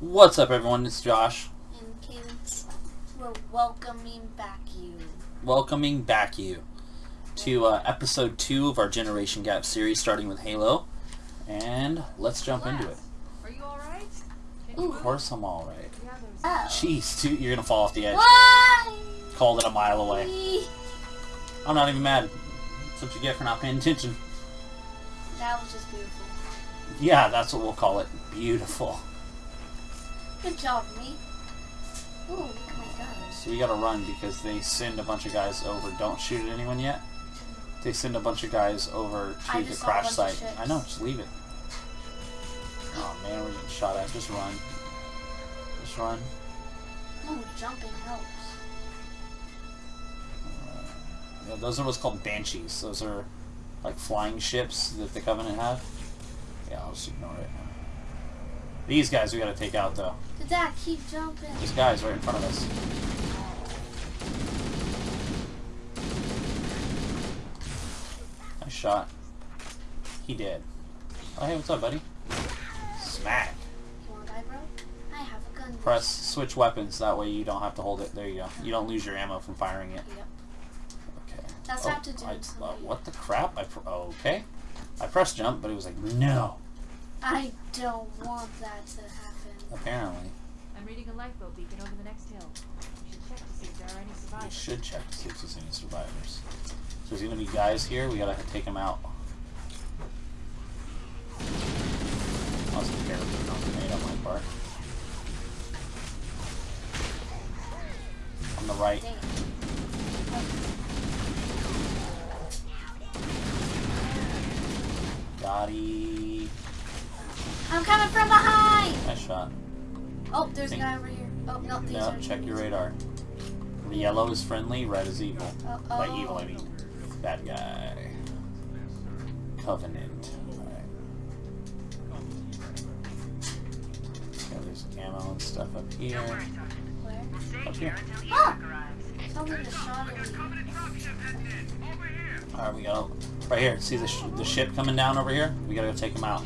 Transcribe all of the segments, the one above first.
What's up, everyone? It's Josh. And Cadence, we're welcoming back you. Welcoming back you to uh, episode 2 of our Generation Gap series, starting with Halo. And let's jump into it. Alright? Of course I'm alright. Oh. Jeez, dude, you're gonna fall off the edge. Why? Called it a mile away. I'm not even mad. That's what you get for not paying attention. That was just beautiful. Yeah, that's what we'll call it. Beautiful. Good job, me. Ooh, look at my guns. So we gotta run because they send a bunch of guys over. Don't shoot at anyone yet. They send a bunch of guys over to the just saw a crash site. I know, just leave it. Oh man, we're getting shot at. Just run. Just run. Ooh, jumping helps. Uh, yeah, those are what's called banshees. Those are like flying ships that the Covenant have. Yeah, I'll just ignore it. These guys we gotta take out though. Good dad, keep jumping. These guys right in front of us. Nice shot. He did. Oh hey, what's up, buddy? Smack. You wanna die, bro? I have a gun. Press switch weapons. That way you don't have to hold it. There you go. You don't lose your ammo from firing it. Yep. Okay. That's oh, how to do I, it, uh, what the crap? I pr- okay. I pressed jump, but it was like no. I don't want that to happen. Apparently, I'm reading a lifeboat beacon over the next hill. We should check to see if there are any we survivors. should check to see if there's any survivors. So there's gonna be guys here. We gotta take them out. That was a terrible grenade on my part. On the right. Gotti. I'm coming from behind! Nice shot. Oh, there's a guy over here. Oh, no, these No, check your radar. The yellow is friendly, red is evil. Oh, By evil, I mean bad guy. Covenant. There's ammo and stuff up here. Where? Up here. Oh! Something just shot at me. Alright, we got right here. See the, sh the ship coming down over here? We gotta go take them out.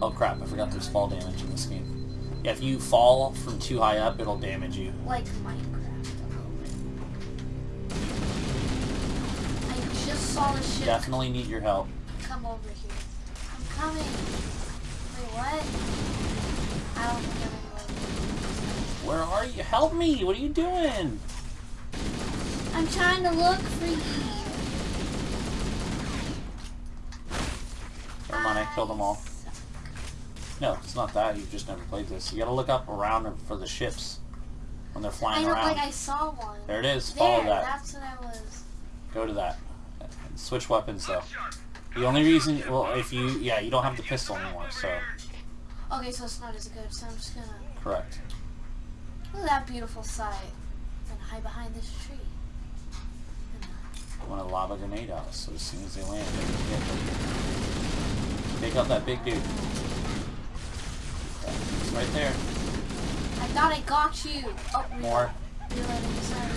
Oh crap, I forgot there's fall damage in this game. Yeah, if you fall from too high up, it'll damage you. Like Minecraft a little bit. I just saw the ship Definitely need your help. come over here. I'm coming. Wait, what? I don't think I'm Where are you? Help me! What are you doing? I'm trying to look for you. Never mind, I killed them all. No, it's not that. You've just never played this. You gotta look up around for the ships when they're I flying look around. like I saw one. There it is. There, Follow that. that's what I was. Go to that. Switch weapons though. The only reason, well, if you, yeah, you don't have the pistol anymore, so Okay, so it's not as good, so I'm just gonna... correct. Look at that beautiful sight. And hide behind this tree. I want a lava grenade out, so as soon as they land, they can them. Take out that big dude. It's right there. I thought I got you. Oh. More. Reloading, sorry.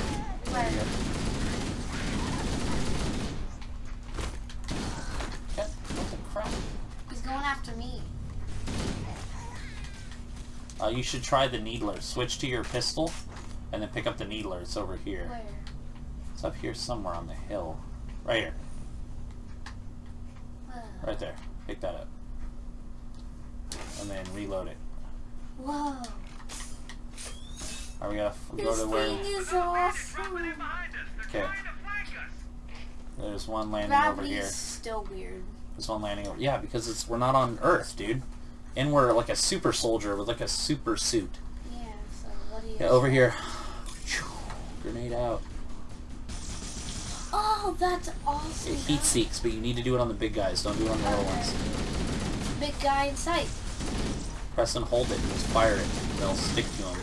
There you Where? go. What the crap? He's going after me. Uh, you should try the needler. Switch to your pistol, and then pick up the needler. It's over here. Where? It's up here somewhere on the hill. Right here. Uh, Right there. Pick that up. And then reload it. Whoa. Alright, we gotta f- go to where... thing is awesome. Okay. There's one landing over Gravity's here. still weird. There's one landing over... Yeah, because it's we're not on Earth, dude. And we're like a super soldier with like a super suit. Yeah, so what do you... Yeah, over here. Grenade out. Oh, that's awesome. It heat seeks, but you need to do it on the big guys. Don't do it on the little ones. Big guy in sight. Press and hold it and just fire it. They'll stick to him.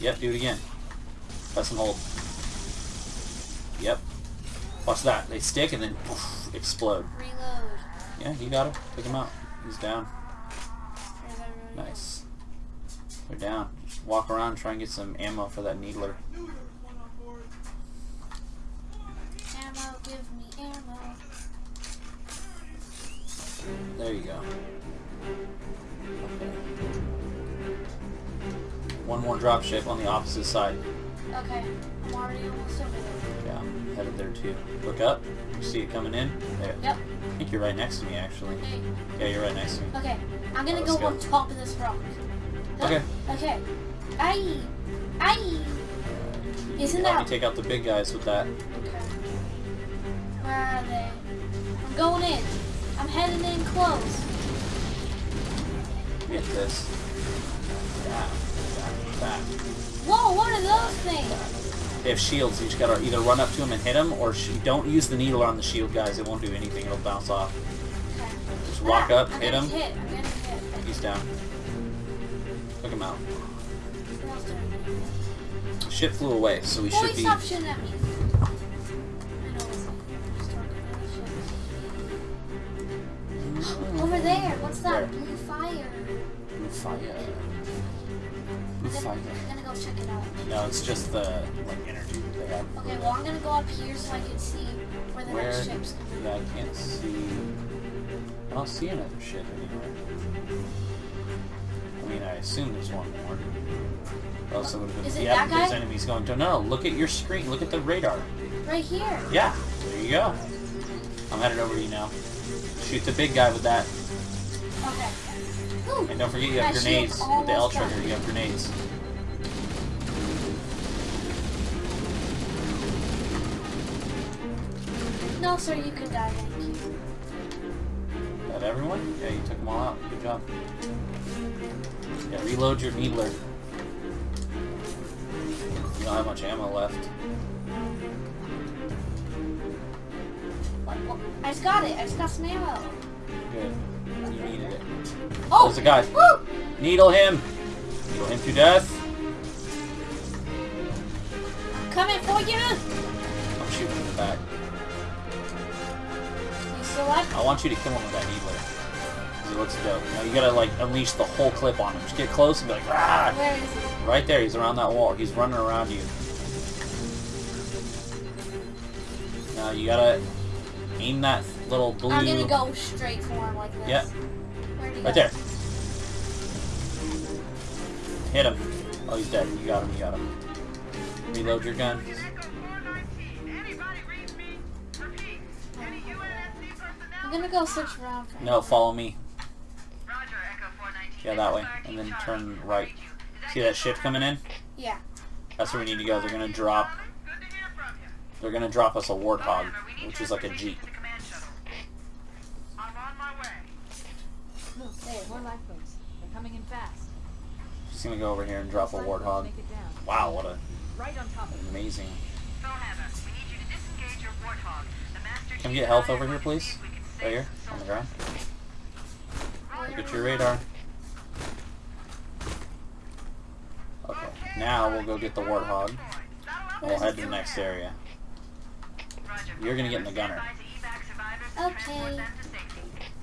Yep, do it again. Press and hold. Yep. Watch that. They stick and then poof, explode. Reload. Yeah, you got him. Take him out. He's down. Nice. They're down. Just walk around try and get some ammo for that needler. Ammo, give me ammo. There you go. Okay. One more drop ship on the opposite side. Okay, I'm already almost over there. Yeah, I'm headed there too. Look up. See it coming in? There. Yep. I think you're right next to me, actually. Hey. Yeah, you're right next to me. Okay, I'm gonna go go. on top of this rock. Okay. Okay. Aye. Aye. Isn't Help that me take out the big guys with that. Okay. Where are they? I'm going in. I'm heading in close. Get this. That. That. That. Whoa, what are those things? They have shields. You just gotta either run up to them and hit them, or don't use the needle on the shield guys. It won't do anything. It'll bounce off. Okay. Just walk Ah, up, I'm hit him. Hit. Hit. He's down. Took him out. What else did I do? Ship flew away, so we should be. stop shooting at me. I know it's just talking about shit. Over there. What's that? Where? Blue fire. Blue fire. I'm gonna go check it out. No, it's just the like energy that they have. Okay, well I'm gonna go up here so I can see where the Where? next ship's coming. Yeah, I can't see. I don't see another ship anywhere. I mean, I assume there's one more. Or else it would have been. Yeah, there's enemies going to. No, look at your screen. Look at the radar. Right here. Yeah, there you go. I'm headed over to you now. Shoot the big guy with that. And don't forget you have grenades with the L trigger. You have grenades. No, sir, you can die. Thank you. That everyone? Yeah, you took them all out. Good job. Yeah, reload your needler. You don't have much ammo left. I just got it. I just got some ammo. Good. You needed it. Oh! There's a guy. Woo! Needle him! Needle him to death. Coming for you! I'm shooting in the back. You still alive? I want you to kill him with that needler. He looks dope. Now you gotta like unleash the whole clip on him. Just get close and be like, ah! Where is he? Right there, he's around that wall. He's running around you. Now you gotta aim that little blue. I'm gonna go straight for him like this. Yeah. Right go? there. Hit him. Oh, he's dead. You got him. You got him. Reload your gun. I'm gonna go search around. No, follow me. Yeah, that way. And then turn right. See that ship coming in? Yeah. That's where we need to go. They're gonna drop. They're gonna drop us a warthog, which is like a jeep. Look, more lifeboats. They're coming in fast. She's gonna go over here and drop a Lifeboats warthog. Make it down. Wow, what a Right on top of it. amazing. Can we get health over here, please? Right here, on the ground. Look at your radar. Okay, now we'll go get the warthog. And we'll head to the next area. You're gonna get in the gunner. Okay.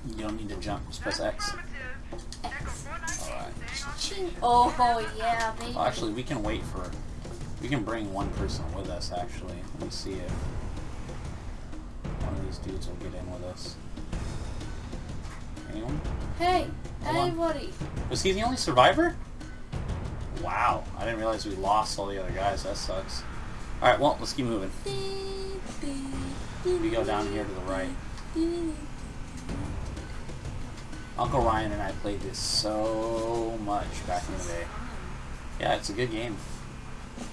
You don't need to jump, just press X. Oh, yeah, baby. Well, actually, we can wait for. We can bring one person with us, actually. Let me see if one of these dudes will get in with us. Anyone? Hey, Hold on. anybody. Was he the only survivor? Wow, I didn't realize we lost all the other guys. That sucks. Alright, well, let's keep moving. We go down here to the right. Uncle Ryan and I played this so much back in the day. Yeah, it's a good game.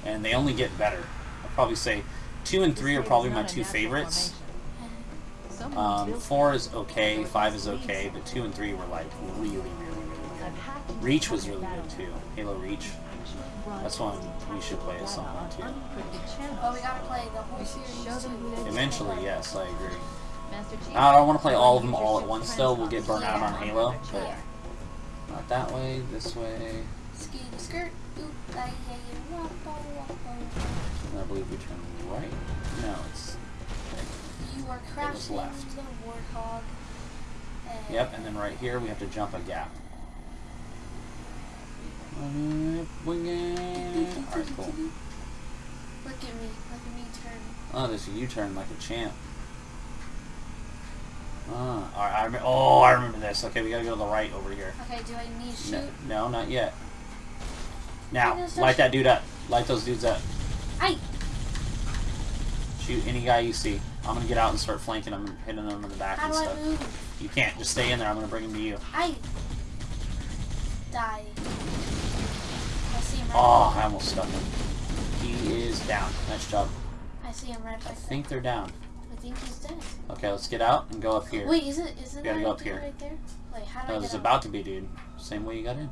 And they only get better. I'd probably say two and three are probably my two favorites. Um, four is okay, five is okay, but two and three were like really, really, really good. Reach was really good too. Halo Reach. That's one we should play at some point too. But we gotta play the whole series too. Eventually, yes, I agree. I don't want to play all of them all at once, though. We'll get burned out on Halo. But not that way, this way. I believe we turn right. No, it's. You are crashing left. the warthog. Yep, and then right here we have to jump a gap. Alright, cool. Look at me. Look at me turn. Oh, there's a U-turn like a champ. Ah. Alright, I remember, oh, I remember this. Okay, we gotta go to the right over here. Okay, do I need to shoot? No, no, not yet. Now, light that dude up. Light those dudes up. I. Shoot any guy you see. I'm gonna get out and start flanking them and hitting them in the back How and do I stuff. move? You can't. Just stay in there. I'm gonna bring him to you. I. Die. I see him right. Oh, I almost stunned him. He is down. Nice job. I see him right I think they're down. Think he's dead. Okay, let's get out and go up here. Wait, is it? Isn't gotta go up here. right there? Wait, how do That I was get about to be, dude. Same way you got in.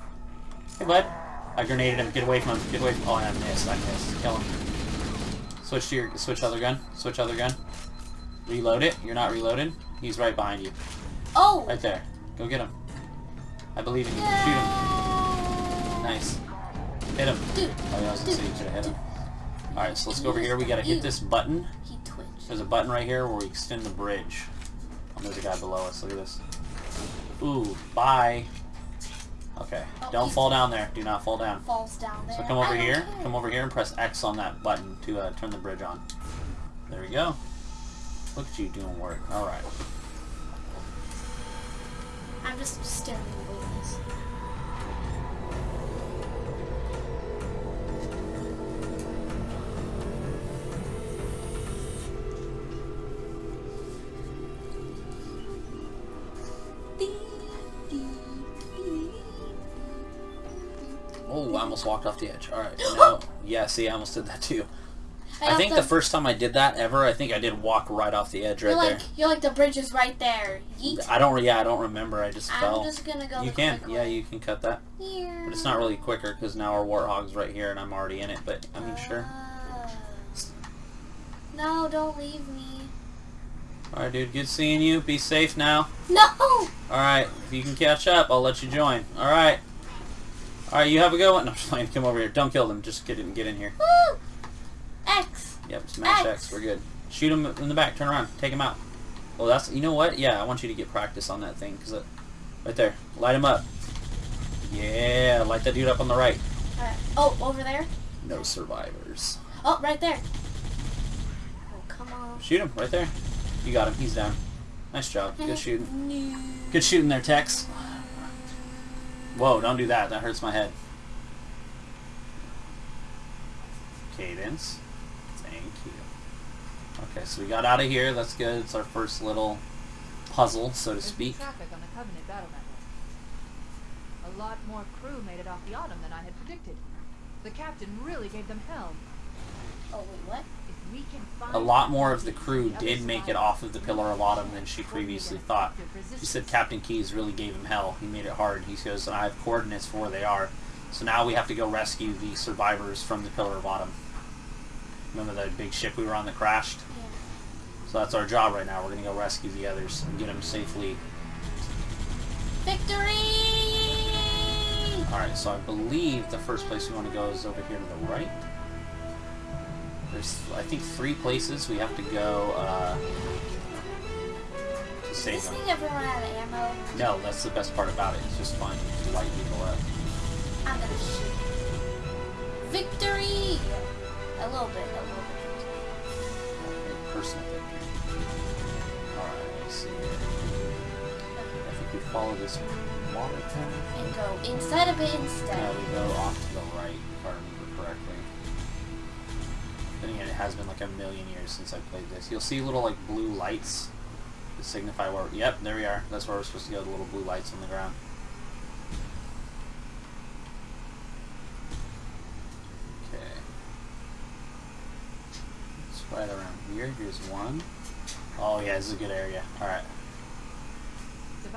Hey, bud. I grenaded him. Get away from him. Get away from. Oh, I missed. I missed. Kill him. Switch to your. Switch other gun. Switch other gun. Reload it. You're not reloaded. He's right behind you. Oh. Right there. Go get him. I believe in you. Shoot him. Nice. Hit him. Dude. Oh, yeah, I was gonna say you could have hit him. Alright, so let's go over here. We gotta hit this button. There's a button right here where we extend the bridge. Oh, there's a guy below us. Look at this. Ooh, bye. Okay. Oh, Don't fall down there. Do not fall down. Falls down there. So come over here. care. Come over here and press X on that button to uh, turn the bridge on. There we go. Look at you doing work. Alright. I'm just staring at almost walked off the edge. Alright. No. Yeah, see, I almost did that too. I have think to- the first time I did that ever, I think I did walk right off the edge right You're there. like you're like the bridge is right there. Yeet. I don't. Yeah, I don't remember. I just I'm fell. just gonna go. you can. Yeah, way. you can cut that. Here. But it's not really quicker because now our warthog's right here and I'm already in it. But I mean, sure. Ah. No, don't leave me. All right, dude. Good seeing you. Be safe now. No. All right. If you can catch up, I'll let you join. All right. All right. You have a good one. No, I'm just playing. Come over here. Don't kill them. Just get in. Get in here. Woo! X. Yep. Smash X. X. We're good. Shoot him in the back. Turn around. Take him out. Well, that's. You know what? Yeah. I want you to get practice on that thing because it, right there. Light him up. Yeah. Light that dude up on the right. Alright. Oh, over there. No survivors. Oh, right there. Oh, come on. Shoot him right there. You got him. He's down. Nice job. Good shooting. Good shooting there, Tex. Whoa, don't do that. That hurts my head. Cadence. Thank you. Okay, so we got out of here. That's good. It's our first little puzzle, so to There's speak. traffic on the Covenant battle network. A lot more crew made it off the Autumn than I had predicted. The captain really gave them hell. Oh, wait, what? If we can find A lot more of the crew did make it off of the Pillar of Autumn than she previously thought. She said. Captain Keyes really gave him hell. He made it hard. He goes, and I have coordinates for where they are. So now we have to go rescue the survivors from the Pillar of Autumn. Remember that big ship we were on that crashed? Yeah. So that's our job right now. We're going to go rescue the others and get them safely. Victory! Alright, so I believe the first place we want to go is over here to the right. There's, I think, three places we have to go uh, to save this them. thing ever run out of ammo? No, that's the best part about it. It's just fun to light people up. I'm gonna shoot. Victory! A little bit, a little bit. Personal victory. Alright, let's see. I think we follow this water tower. And go inside of it Yeah, instead. we go off to the right, Again, it has been like a million years since I played this. You'll see little like blue lights to signify where. Yep, there we are. That's where we're supposed to go. The little blue lights on the ground. Okay. It's right around here. Here's one. Oh yeah, this is a good area. All right.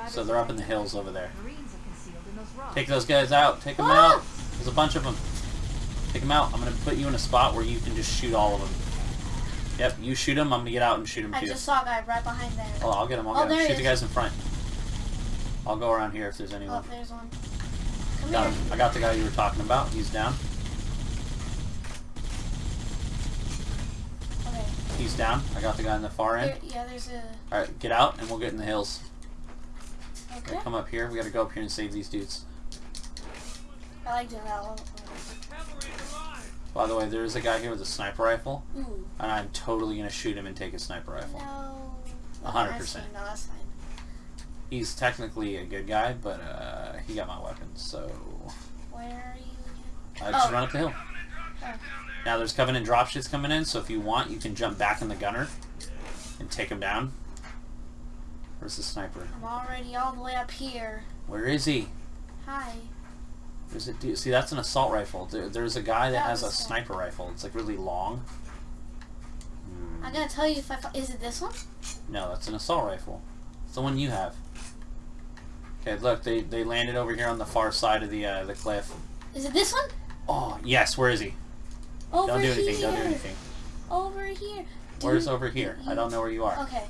So they're up in the hills over there. Marines are concealed in those rocks. Take those guys out. Take them out. There's a bunch of them. Take them out. I'm gonna put you in a spot where you can just shoot all of them. Yep, you shoot them. I'm gonna get out and shoot them I too. just saw a guy right behind there. Oh, I'll get him. I'll Oh, get he Shoot the guys in front. I'll go around here if there's anyone. Oh, there's one. Come Got here. him. I got the guy you were talking about. He's down. Okay. He's down. I got the guy in the far end. There, yeah, there's a. All right, get out and we'll get in the hills. Okay. Okay, come up here. We gotta go up here and save these dudes. I like doing that. one. By the way, there is a guy here with a sniper rifle, Ooh. and I'm totally gonna shoot him and take his sniper rifle. No. A hundred That's percent. fine. No, that's fine. He's technically a good guy, but uh, he got my weapon, so Where are you I just Oh. run up the hill. Oh. Now there's Covenant dropships coming in, so if you want, you can jump back in the gunner and take him down. Where's the sniper? I'm already all the way up here. Where is he? Hi. There's a dude. See, that's an assault rifle. There, there's a guy that That has a the- sniper rifle. It's like really long. Hmm. I'm gonna tell you if I. Is it this one? No, that's an assault rifle. It's the one you have. Okay, look, they, they landed over here on the far side of the uh, the cliff. Is it this one? Oh, yes, where is he? Over Don't do anything, here. don't do anything. Over here. Where's over here? I don't know where you are. Okay.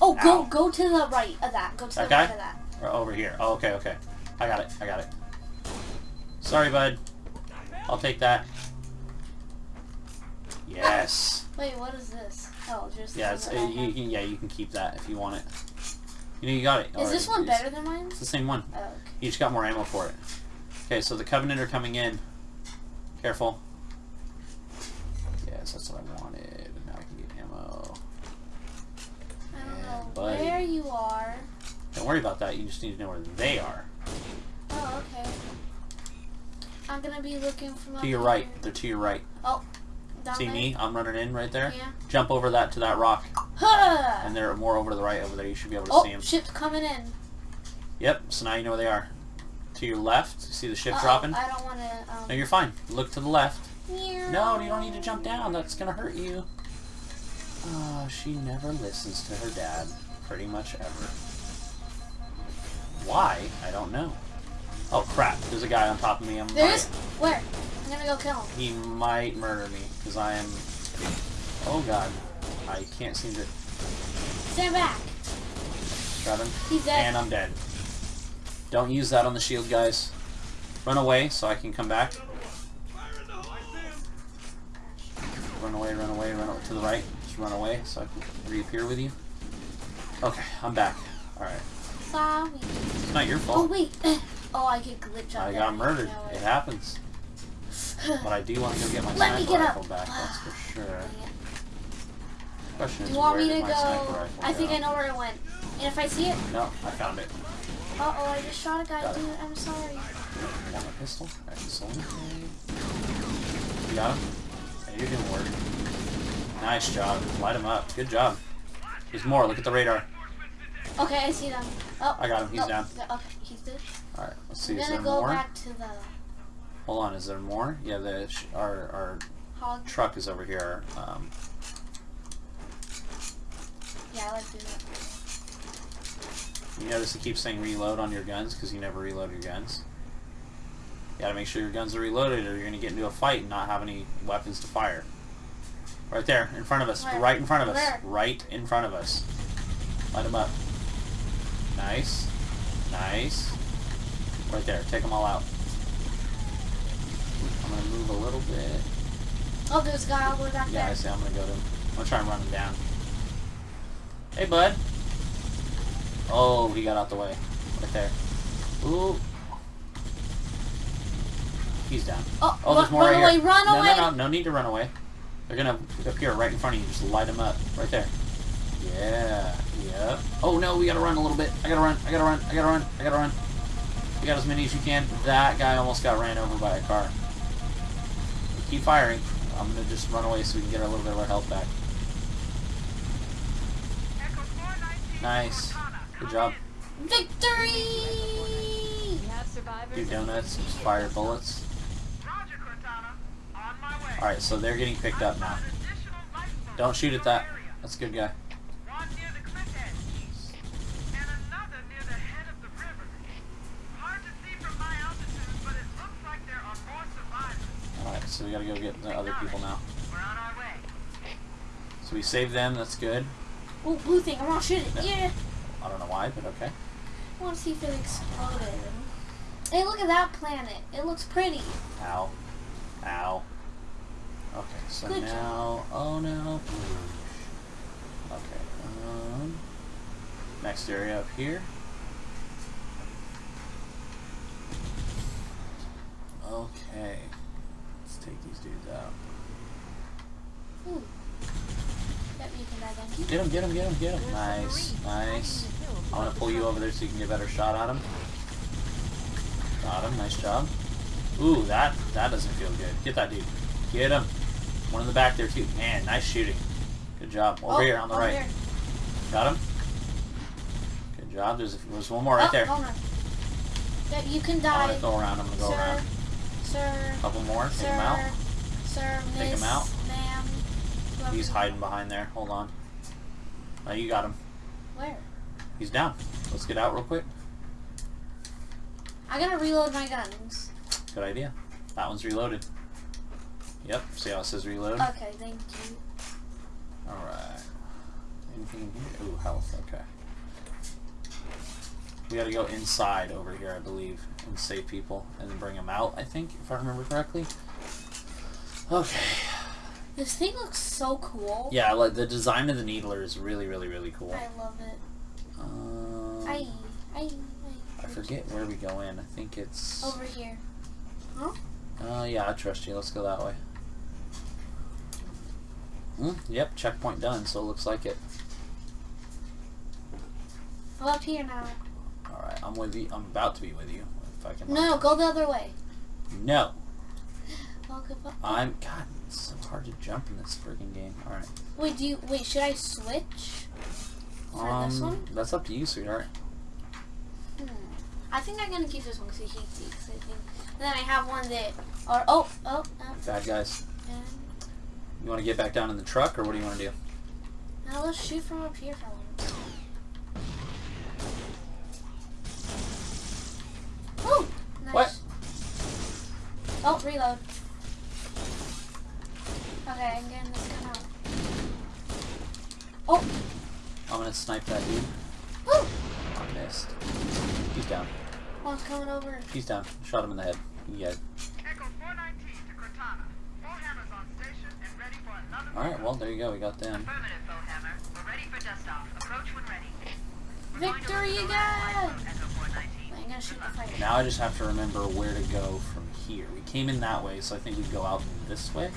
Oh, go Ow. go to the right of that. Go to the That guy? right of that. Or over here. Oh, okay, okay. I got it, I got it. Sorry, bud. I'll take that. Yes. Wait, what is this? Oh, just. Yeah, it's, uh, you, you yeah, you can keep that if you want it. You know, you got it. Is already. this one better than mine? It's the same one. Oh, okay. You just got more ammo for it. Okay, so the Covenant are coming in. Careful. Yes, that's what I wanted. Now I can get ammo. I don't know buddy. where you are. Don't worry about that. You just need to know where they are. Oh, okay. I'm gonna be looking from To your right. They're to your right. Oh. See there? me? I'm running in right there. Yeah. Jump over that to that rock. Huh! And they're more over to the right over there. You should be able to oh, see them. ship's coming in. Yep, so now you know where they are. To your left, see the ship Uh-oh, dropping? I don't want to. Um, No, you're fine. Look to the left. meow. No, you don't need to jump down. That's gonna hurt you. Oh, she never listens to her dad. Pretty much ever. Why? I don't know. Oh crap, there's a guy on top of me. I'm There is? Where? I'm gonna go kill him. He might murder me, because I am... Oh god. I can't seem to... Stand back. Got him. He's dead. And I'm dead. Don't use that on the shield, guys. Run away so I can come back. Run away, run away, run away to the right. Just run away so I can reappear with you. Okay, I'm back. Alright. Sorry. It's not your fault. Oh, wait. Oh, I get glitch on I got murdered. No, It happens. But I do want to go get my Let me sniper get rifle up. back, that's for sure. It. Question Do is, you want me to go? I think go? I know where it went. And if I see it, No, I found it. uh oh, I just shot a guy, Got it. dude. I'm sorry. I got my pistol. Excellent. You got him? Yeah, you're doing work. Nice job. Light him up. Good job. There's more. Look at the radar. Okay, I see them. Oh, I got him. He's no, down. yeah, Okay, he's good. Alright, let's see. I'm Is gonna there go more? back to the Hold on. Is there more? Yeah, the sh- our, our hog. truck is over here. Um, Yeah, let's do that. you notice it keeps saying reload on your guns because you never reload your guns. You gotta make sure your guns are reloaded or you're gonna get into a fight and not have any weapons to fire. Right there, in front of us. Where? Right in front of us. Where? Right in front of us. Light them up. Nice. Nice. Right there. Take them all out. I'm gonna move a little bit. Oh, there's a guy all the way back Yeah, I see. I'm gonna go to him. I'm gonna try and run him down. Hey, bud. Oh, he got out the way. Right there. Ooh. He's down. Oh, Oh, there's more run right away, here. run no, away. No, no, no need to run away. They're gonna appear right in front of you. Just light them up. Right there. Yeah. Yep. Oh no, we gotta run a little bit. I gotta run. I gotta run. I gotta run. I gotta run. You got as many as you can. That guy almost got ran over by a car. Keep firing. I'm gonna just run away so we can get a little bit of our health back. Nice. Good job. Victory! We have survivors. Do donuts. Just fire bullets. Alright, so they're getting picked up now. Don't shoot at that. That's a good guy. One near the cliff edge, and another near the head of the river. Hard to see from my altitude, but it looks like there are more survivors. Alright, so we gotta go get the other people now. We're on our way. So we saved them, that's good. Oh, blue thing. I want to shoot it. Yeah. I don't know why, but okay. I want to see if it exploded. Hey, look at that planet. It looks pretty. Ow. Ow. Okay, so Good job. now... Oh no. Okay, um... Next area up here. These dudes out. Ooh. Yep, you can die then. Get him, get him, get him, get him. Nice, nice. hiding in the hills I want to pull you over there so you can get a better shot at him. Got him, nice job. Ooh, that that doesn't feel good. Get that dude. Get him. One in the back there too. Man, nice shooting. Good job. Over Oh, here on the right. Got him. Good job. There's there's one more right oh, there. on. You can die. I'm gonna go around. I'm gonna go sir, around. sir, Couple more. Take him out. Sir, Take him out. He's hiding behind there. Hold on. Oh, you got him. Where? He's down. Let's get out real quick. I gotta reload my guns. Good idea. That one's reloaded. Yep. See how it says reload? Okay, thank you. Alright. Anything in here? Ooh, health. Okay. We gotta go inside over here, I believe, and save people, and then bring them out, I think, if I remember correctly. Okay. This thing looks so cool. Yeah, like the design of the needler is really, really, really cool. I love it. Um, I, I, I forget where we go in. I think it's. Over here. Uh, yeah, I trust you. Let's go that way. Mm, yep, checkpoint done, so it looks like it. Go up here now. Alright, I'm with you. I'm about to be with you. If I can. No, go the other way. No. Up, up. I'm. God, it's so hard to jump in this freaking game. Alright. Wait, do you wait? Should I switch? For Um, this one? That's up to you, sweetheart. Hmm. I think I'm gonna keep this one because he hates it. I think. And then I have one that. Or oh oh. oh Bad guys. and, You want to get back down in the truck, or what do you want to do? now let's shoot from up here for a little. Oh, nice. What? Oh, reload. Okay, I'm getting this gun out. Oh, I'm gonna snipe that dude. woo! I missed. He's down. Oh, One's coming over. He's down. Shot him in the head. Yeah. Echo 419 to Cortana. Four on station and ready for another. Alright, well, there you go. We got them. Affirmative, Foehammer. We're ready for dust off. Approach when ready. We're going Victory look for the again! lifeboat, Echo 419. I'm gonna shoot the fire. Now I just have to remember where to go from here. We came in that way, so I think we go out this way.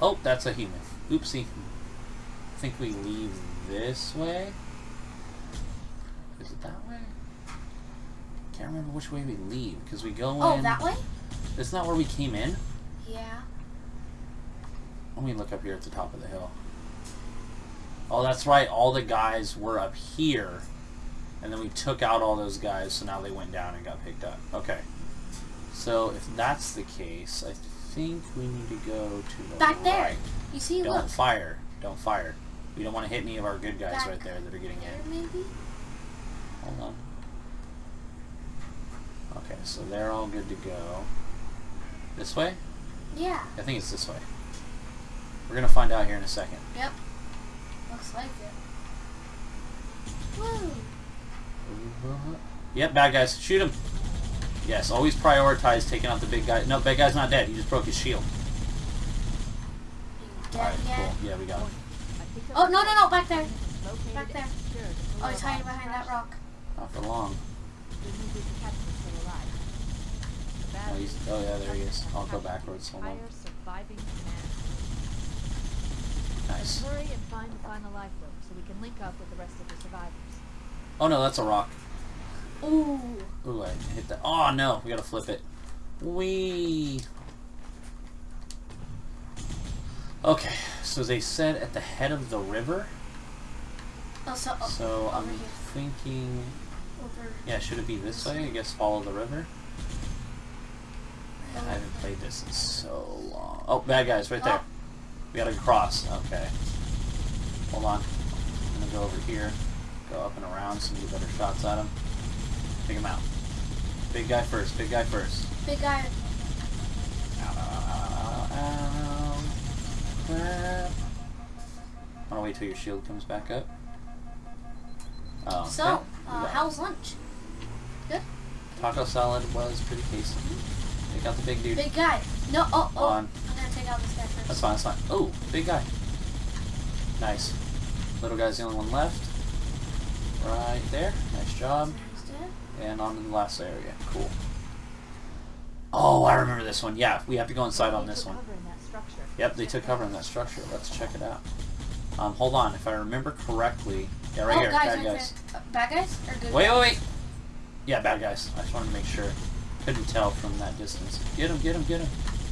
Oh, that's a human. Oopsie. I think we leave this way. Is it that way? Can't remember which way we leave because we go Oh, in. that way? Isn't where we came in? Yeah. Let me look up here at the top of the hill. Oh, that's right. All the guys were up here, and then we took out all those guys, so now they went down and got picked up. Okay. So if that's the case, I think we need to go to the Back there. You see, Don't look. fire. Don't fire. We don't want to hit any of our good guys Back right there that are getting there, in. maybe? Hold on. Okay, so they're all good to go. This way? Yeah. I think it's this way. We're gonna find out here in a second. Yep. Looks like it. Woo! Yep, bad guys. Shoot him. Yes, always prioritize taking out the big guy. No, big guy's not dead. He just broke his shield. Alright, cool. Yeah, we got him. I picked up Oh, no, no, no, back there. Back there. and secured the Oh, he's hiding behind that rock. Not for long. The new group of captains is still alive. The Oh, he's, oh yeah, there he is. I'll go backwards. Hold on. Entire surviving command. Nice. Hurry and find the final lifeboat so we can link up with the rest of the survivors. Oh no, that's a rock. Ooh. Ooh, I hit that. Oh no, we gotta flip it. Wee. Okay, so they said at the head of the river. Oh, so, oh, So I'm here. thinking, Over. yeah, should it be this way? I guess follow the river. Man, I haven't played this in so long. Oh, bad guys, right there. Oh. We gotta cross. Okay. Hold on. I'm gonna go over here, go up and around so we get better shots at him. Take him out. Big guy first. Big guy first. Big guy. Ow, ow, ow, ow, ow. I'm gonna wait till your shield comes back up. Oh, okay. So, uh, how's lunch? Good. Taco salad was pretty tasty. Take out the big dude. Big guy. No, oh, oh. on. I'm gonna take out this guy first. That's fine, that's fine. Oh, big guy. Nice. Little guy's the only one left. Right there. Nice job. And on the last area. Cool. Oh, I remember this one. Yeah, we have to go inside on this one. cover in that structure. Yep, they took cover in that structure. Let's check it out. Um, hold on. If I remember correctly, yeah, right oh, here, guys, bad guys. Uh, bad guys or good Wait, guys? wait, wait. Yeah, bad guys. I just wanted to make sure. Couldn't tell from that distance. Get him, get him, get him.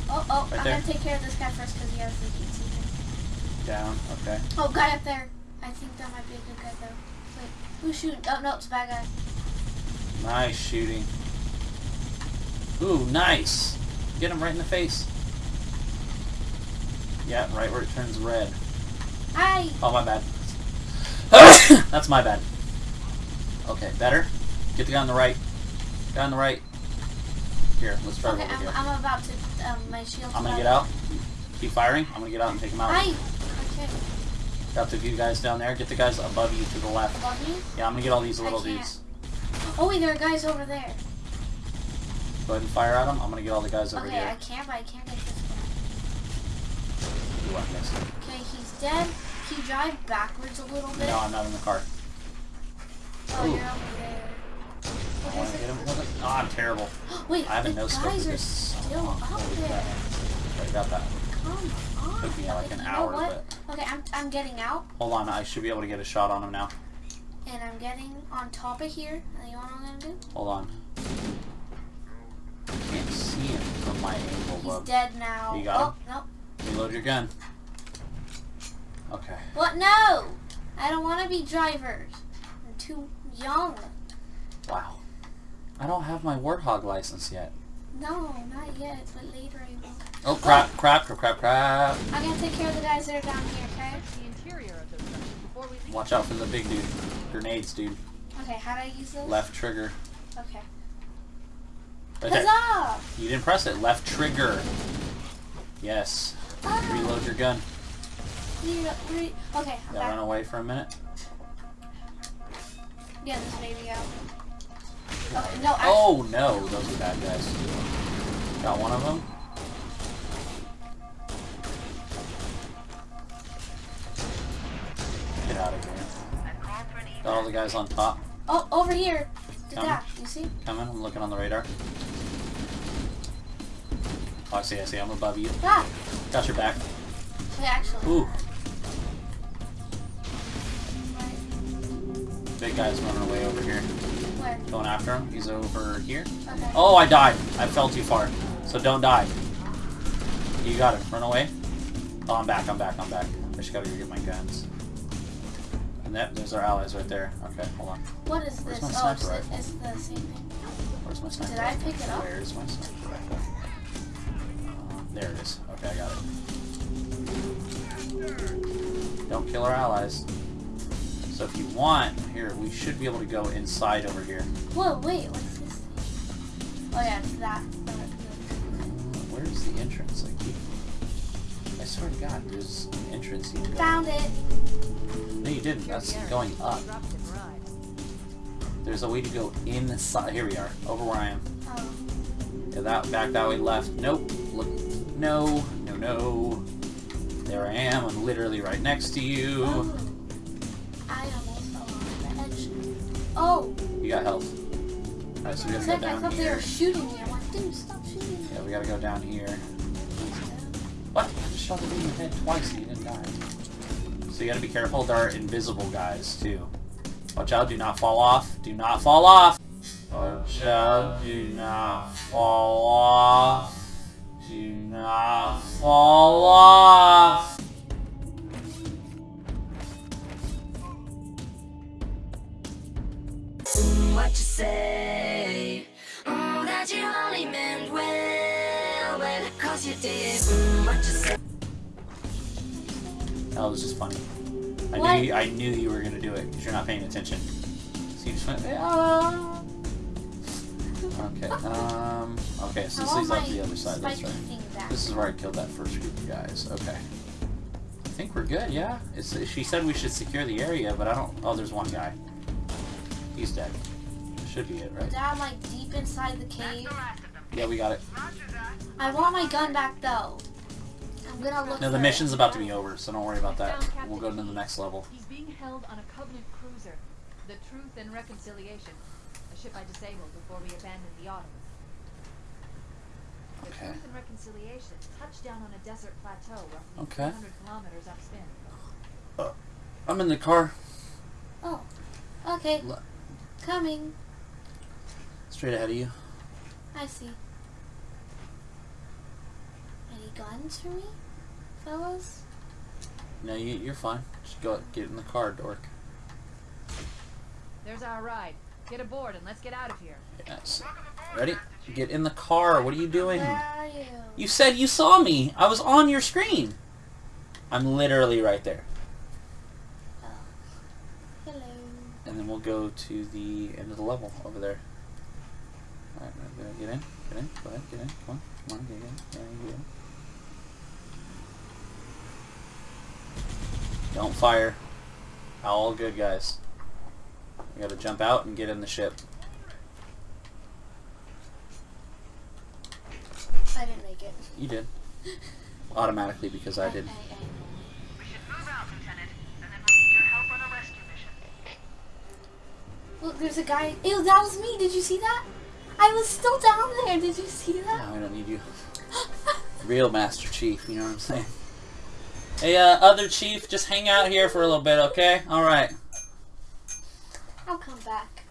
Oh, oh, Right I'm there. gonna take care of this guy first because he has the heat seeker. Down. Okay. Oh, guy up there. I think that might be a good guy though. Wait, who's shooting? Oh no, it's a bad guy. Nice shooting. Ooh, nice. Get him right in the face. Yeah, right where it turns red. Hi. Oh, my bad. That's my bad. Okay, better. Get the guy on the right. Guy on the right. Here, let's try Okay, over I'm, here. I'm about to. Um, my shield. I'm gonna get out. Keep firing. I'm gonna get out and take him out. Hi. Okay. Got the few guys down there. Get the guys above you to the left. Above me. Yeah, I'm gonna get all these little dudes. Oh wait, there are guys over there. Go ahead and fire at them. I'm gonna get all the guys over okay, I can't, but I can't get this guy. Ooh, I missed. Okay, he's dead. Can you drive backwards a little bit? No, I'm not in the car. oh, Ooh. you're over there. I wanna is get him. it? Look at- Ah, I'm terrible. Wait, I haven't the no guys are this. still Oh, up there. I got that. Come on. Took me like an you know hour, what? Okay, I'm, I'm getting out, Hold on, I should be able to get a shot on him now. And I'm getting on top of here. And you know what I'm gonna do? Hold on. Can't see him from my angle, He's dead now. You got oh, no. Reload your gun. Okay. What? No! I don't want to be drivers. I'm too young. Wow. I don't have my Warthog license yet. No, not yet, but later I will. Oh, crap, crap, crap, crap, crap. I'm gonna take care of the guys that are down here, okay? Search the interior of those structures before we leave. Watch out for the big dude. Grenades, dude. Okay, how do I use those? Left trigger. Okay. Right there. You didn't press it. Left trigger. Yes. Ah, Reload your gun. re- re- okay, Yeah, back. run away for a minute. Yeah, this baby out. Okay, no, I, Oh no, those are bad guys. Got one of them. Got all the guys on top. oh, over here. Did that, you see? Coming. I'm looking on the radar. Oh, I see. I see. I'm above you. Ah, Got your back. wait, actually. Ooh, Right, big guy's running away over here. where? Going after him. He's over here. Okay. Oh, I died. I fell too far. So don't die. You got it. Run away. Oh, I'm back. I'm back. I'm back. I just gotta go get my guns. That, there's our allies right there. Okay, hold on. What is Where's this? my Oh, it's the, it's the same thing. Where's my sniper? Did I pick it up? Where's my sniper rifle? Uh, there it is. Okay, I got it. Don't kill our allies. So if you want, here, we should be able to go inside over here. Whoa, wait, what's this thing? Oh yeah, it's that. Where's the entrance? I keep... I swear to God, there's an entrance you can. Found it. No, you didn't. That's going up. Disrupt and ride. There's a way to go inside. Here we are, over where I am. Oh. Yeah, that back that way left. Nope. Look. No. No. No. There I am. I'm literally right next to you. oh. I almost fell off the edge. Oh, You got health. Alright, so we gotta go like I down thought they here. were shooting me. I'm like, dude, stop shooting me. Yeah, we gotta go down here. What? I just shot it in your head twice and you didn't die. So you gotta be careful. There are invisible guys too. Watch out! Do not fall off. Do not fall off. Watch out! Do not fall off. Do not fall off. what you say. Mm, that you only meant well, well, cause you did. Mm, what you say. That was just funny. I What? knew you, I knew you were gonna do it because you're not paying attention. So you just went. "Ah." Okay. Um. Okay. So this leads off to the other side. That's right. This is where I killed that first group of guys. Okay. I think we're good. Yeah. It's, she said we should secure the area, but I don't. Oh, there's one guy. He's dead. Should be it, right? Down like deep inside the cave. the last of them. Yeah, we got it. I want my gun back though. I'm gonna look No, the mission's about to be over, so don't worry about that. We'll go to the next level. He's being held on a Covenant cruiser, the Truth and Reconciliation, a ship I disabled before we abandoned the Autumn. The Okay. Truth and Reconciliation touched down on a desert plateau roughly Okay. 300 kilometers upspin. Uh, I'm in the car. Oh. Okay. Le- Coming. Straight ahead of you. I see. Any guns for me, fellas? No, you, you're fine. Just go get in the car, dork. There's our ride. Get aboard and let's get out of here. Yes. Ready? Get in the car. What are you doing? Where are you? You said you saw me. I was on your screen. I'm literally right there. Oh. Hello. And then we'll go to the end of the level over there. Alright, get in. Get in. Go ahead. Get in. Come on. Come on. Get in. Get in. Get in. Don't fire. All good, guys. We gotta jump out and get in the ship. I didn't make it. You did. Automatically because I did. I, I, We should move out, Lieutenant, and then we'll need your help on a rescue mission. Look, there's a guy. Ew, that was me. Did you see that? I was still down there. Did you see that? Now I don't need you. Real Master Chief, you know what I'm saying? Hey, uh, other Chief, just hang out here for a little bit, okay? Alright. I'll come back.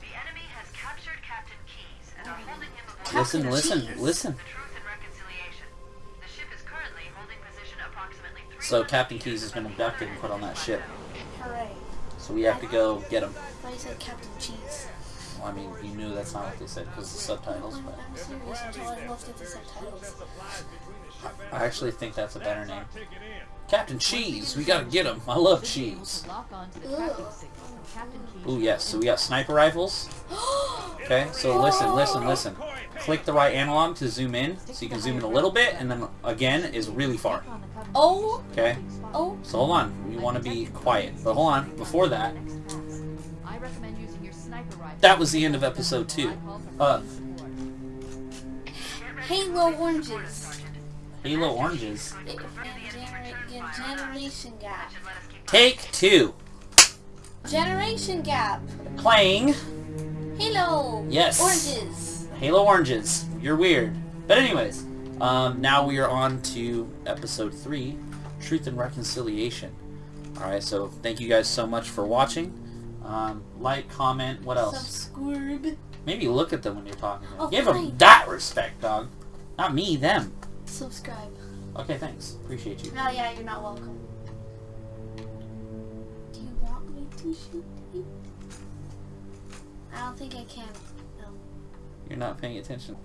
The enemy has captured Captain Keyes and are holding him aboard Listen, Captain listen, Cheese. listen. the Truth and Reconciliation. The ship is currently holding position approximately 300 So Captain Keyes has been abducted and put on that ship. Hooray. So we have to go get him. Why you said Captain Cheese? Well, I mean, you knew that's not what they said because the subtitles, I'm, but I'm serious until I looked at the subtitles. I actually think that's a better name. Captain Cheese, we gotta get him. I love Should be able cheese. to Lock on to the Ugh. tracking signal from Captain Keyes. Ooh, yes, so we got sniper rifles. Okay, so listen, listen, listen. Click the right analog to zoom in, so you can zoom in a little bit, and then again is really far. Click on the Covenant Oh. Okay. Oh. So hold on, we want to be quiet. But hold on, before that, that was the end of episode two. Uh, Halo oranges. Halo Oranges. It, and genera- gen- generation gap. Take two. Generation gap. Playing Halo. Yes. Oranges. Halo Oranges. You're weird. But anyways, um, now we are on to episode three, Truth and Reconciliation. Alright, so thank you guys so much for watching. Um, like, comment, what else? Subscribe. Maybe look at them when you're talking to them. Oh, Give them that respect, dog. Not me, them. Subscribe. Okay, thanks. Appreciate you. No, yeah, you're not welcome. Do you want me to shoot you? I don't think I can. No. You're not paying attention.